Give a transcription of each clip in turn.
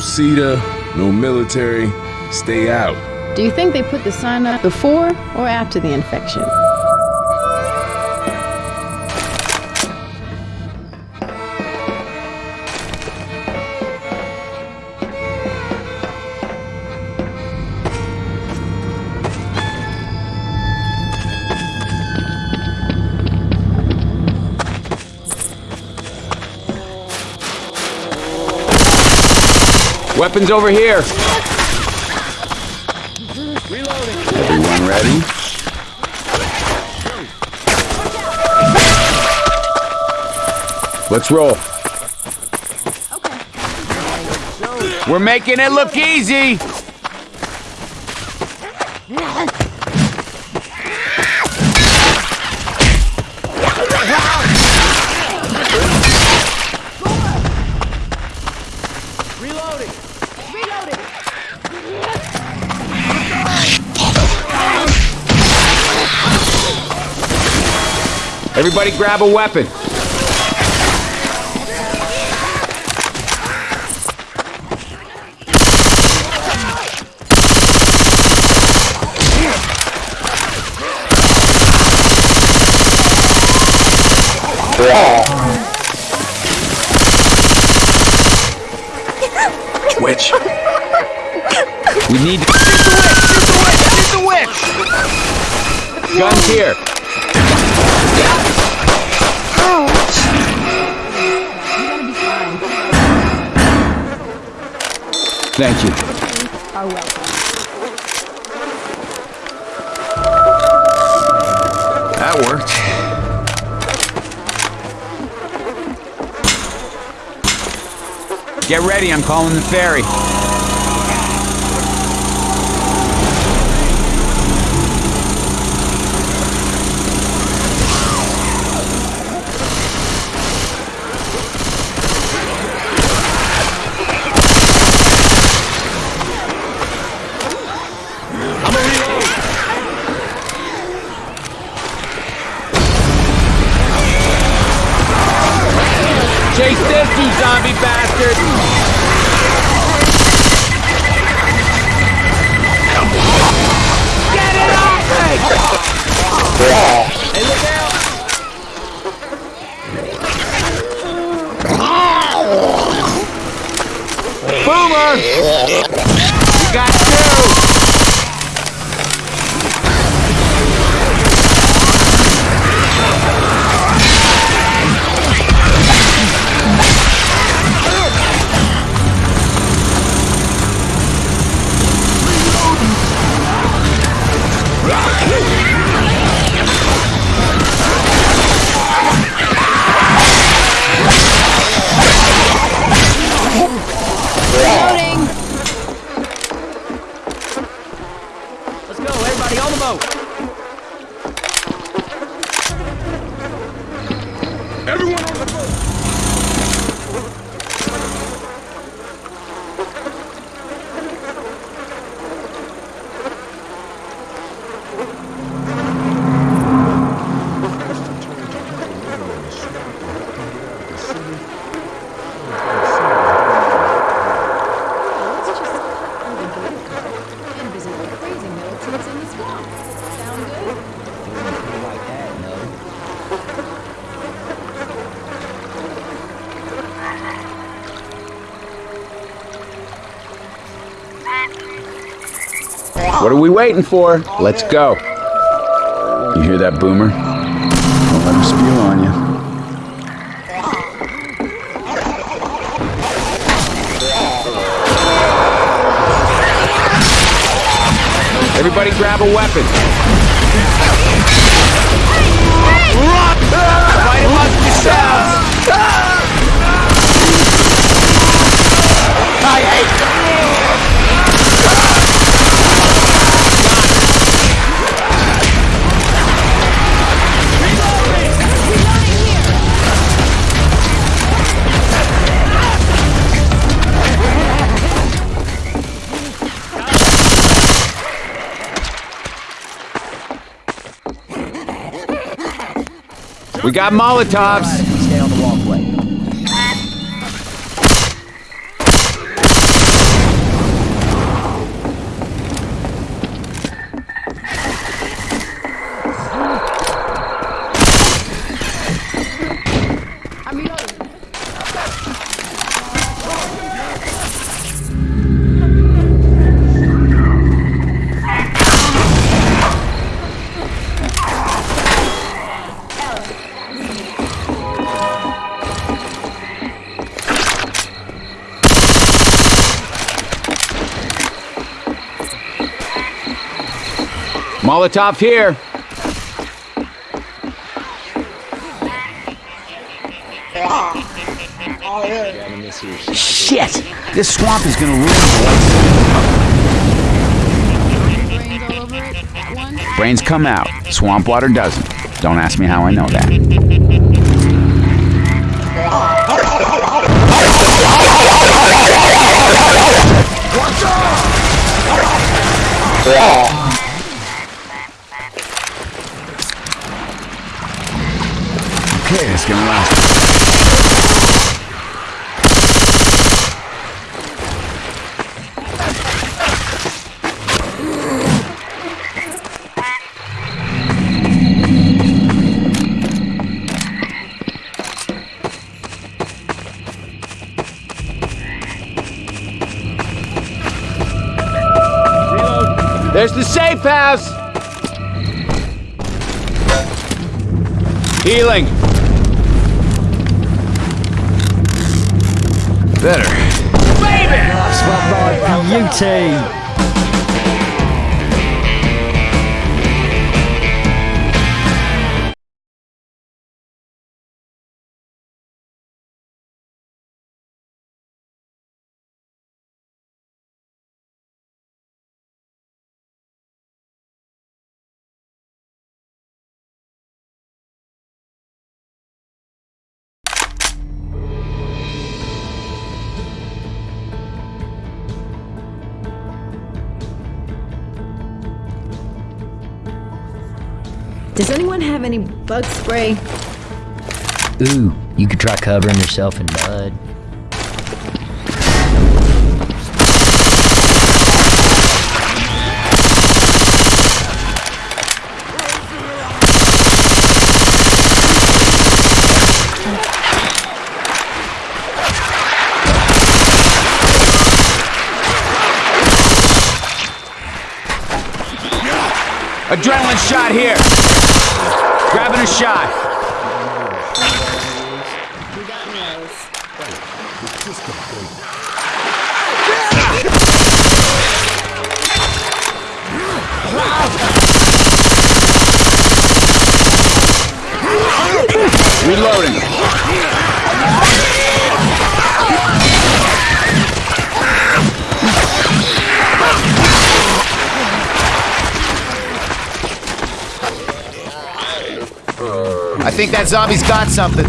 CEDA, no military, stay out. Do you think they put the sign up before or after the infection? Weapons over here. Everyone ready? Let's roll. We're making it look easy. Everybody grab a weapon. Witch. We need to shoot the witch! Shoot the witch! Shoot the witch! Guns here. Thank you. Are welcome. That worked. Get ready, I'm calling the ferry. Boomer! Let's go, everybody on the boat! Everyone on the boat! Let's just hold a good card and visit the crazy militants in the swamp. Sound good? What are we waiting for? Let's go. You hear that, Boomer? Don't let him spew on you. Everybody grab a weapon. Fight amongst yourselves! We got Molotovs. Stay on the walkway. Molotov here. Shit! This swamp is gonna ruin Brains all over it. Brains come out. Swamp water doesn't. Don't ask me how I know that. Okay, it's gonna last. There's the safe house! Healing. Better. That's my beauty. Does anyone have any bug spray? Ooh, you could try covering yourself in mud. Adrenaline shot here. Grabbing a shot. Reloading. Think that zombie's got something.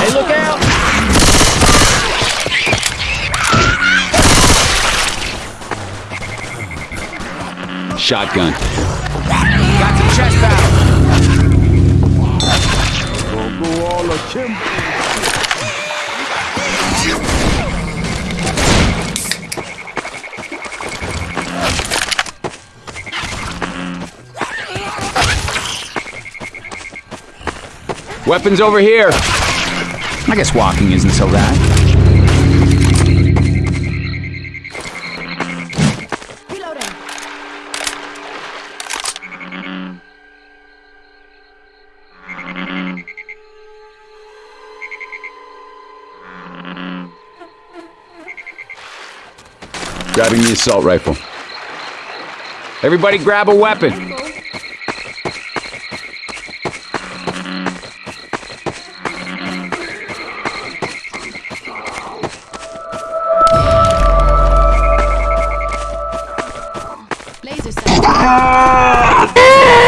Hey, look out! Shotgun. Got some chest out. Weapons over here. I guess walking isn't so bad. Grabbing the assault rifle. Everybody grab a weapon. 수 있어 아!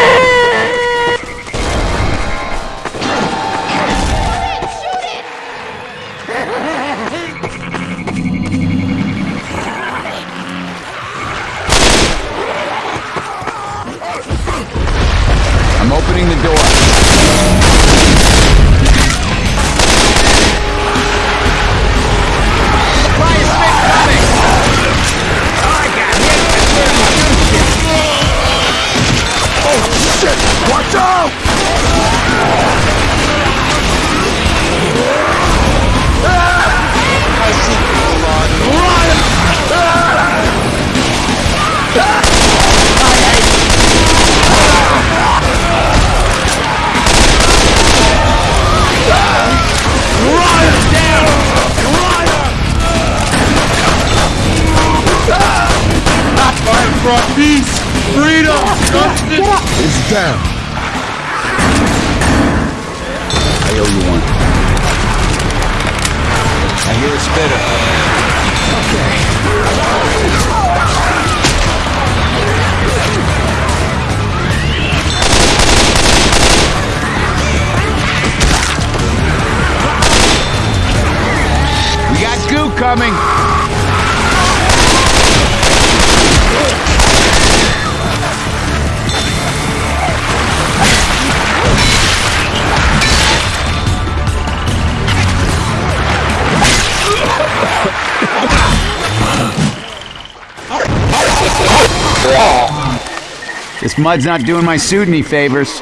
Brought peace, freedom, justice. It's down. I owe you one. I hear a spitter. We got goo coming. Mud's not doing my suit any favors.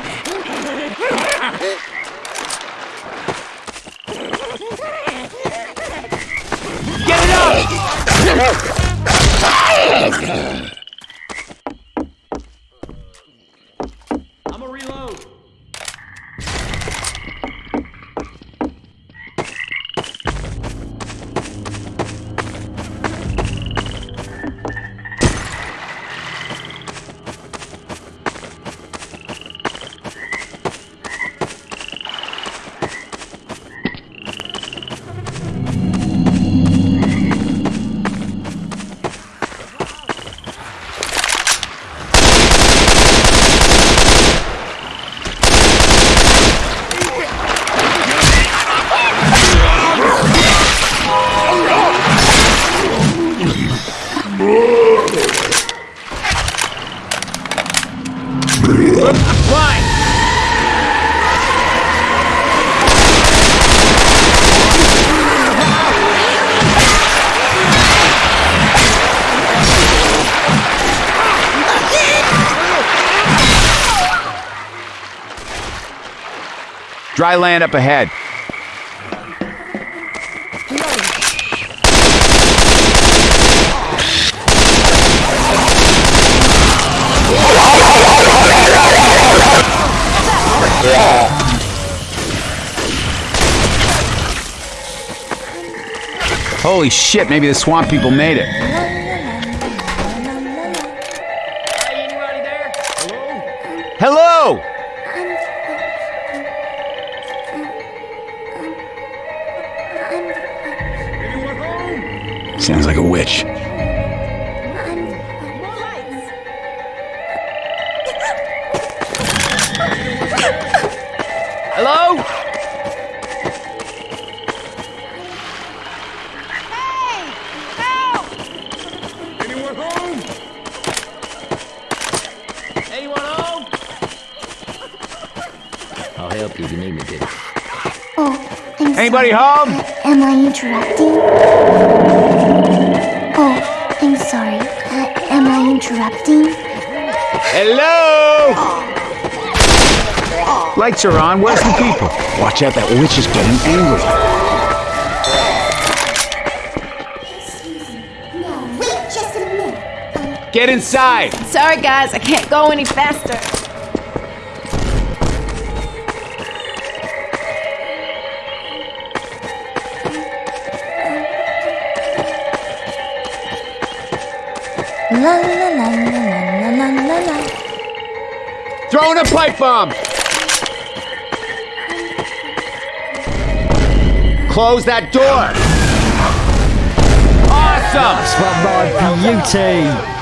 Dry land up ahead. Holy shit, maybe the swamp people made it. Hello? Sounds like a witch. More lights. Hello? Anyone home? Anyone home? I'll help you if you need me to. Oh, I'm Anybody sorry. home? Am I interrupting? Interrupting? Hello? Lights are on. Where's the people? Watch out, that witch is getting angry. No, wait just a minute. Get inside! Sorry, guys, I can't go any faster. Throwing a pipe bomb! Close that door! Awesome! That's my beauty.